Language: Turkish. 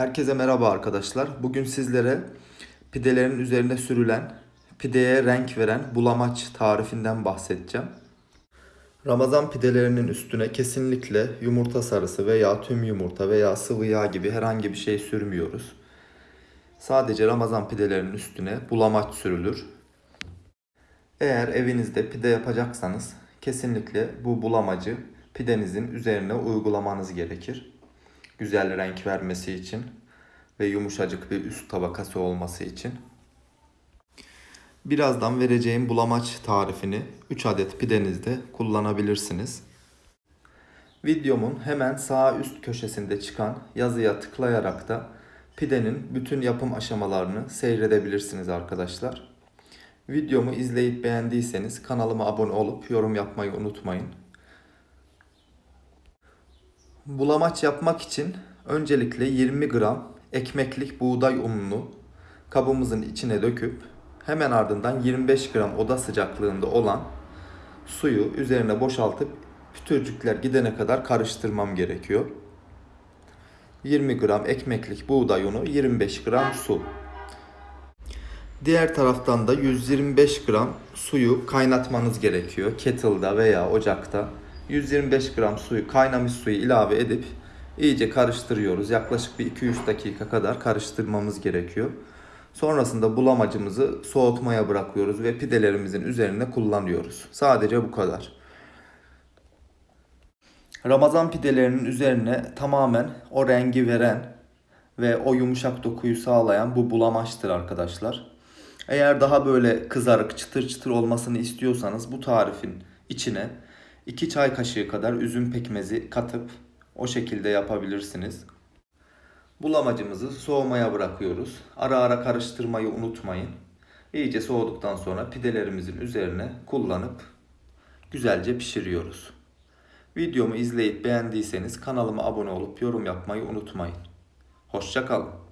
Herkese merhaba arkadaşlar. Bugün sizlere pidelerin üzerine sürülen, pideye renk veren bulamaç tarifinden bahsedeceğim. Ramazan pidelerinin üstüne kesinlikle yumurta sarısı veya tüm yumurta veya sıvı yağ gibi herhangi bir şey sürmüyoruz. Sadece Ramazan pidelerinin üstüne bulamaç sürülür. Eğer evinizde pide yapacaksanız kesinlikle bu bulamacı pidenizin üzerine uygulamanız gerekir. Güzel renk vermesi için ve yumuşacık bir üst tabakası olması için. Birazdan vereceğim bulamaç tarifini 3 adet pidenizde kullanabilirsiniz. Videomun hemen sağ üst köşesinde çıkan yazıya tıklayarak da pidenin bütün yapım aşamalarını seyredebilirsiniz arkadaşlar. Videomu izleyip beğendiyseniz kanalıma abone olup yorum yapmayı unutmayın. Bulamaç yapmak için öncelikle 20 gram ekmeklik buğday ununu kabımızın içine döküp hemen ardından 25 gram oda sıcaklığında olan suyu üzerine boşaltıp pütürcükler gidene kadar karıştırmam gerekiyor. 20 gram ekmeklik buğday unu, 25 gram su. Diğer taraftan da 125 gram suyu kaynatmanız gerekiyor. Kettle'da veya ocakta. 125 gram suyu, kaynamış suyu ilave edip iyice karıştırıyoruz. Yaklaşık bir 2-3 dakika kadar karıştırmamız gerekiyor. Sonrasında bulamacımızı soğutmaya bırakıyoruz ve pidelerimizin üzerine kullanıyoruz. Sadece bu kadar. Ramazan pidelerinin üzerine tamamen o rengi veren ve o yumuşak dokuyu sağlayan bu bulamaçtır arkadaşlar. Eğer daha böyle kızarık çıtır çıtır olmasını istiyorsanız bu tarifin içine 2 çay kaşığı kadar üzüm pekmezi katıp o şekilde yapabilirsiniz. Bulamacımızı soğumaya bırakıyoruz. Ara ara karıştırmayı unutmayın. İyice soğuduktan sonra pidelerimizin üzerine kullanıp güzelce pişiriyoruz. Videomu izleyip beğendiyseniz kanalıma abone olup yorum yapmayı unutmayın. Hoşçakalın.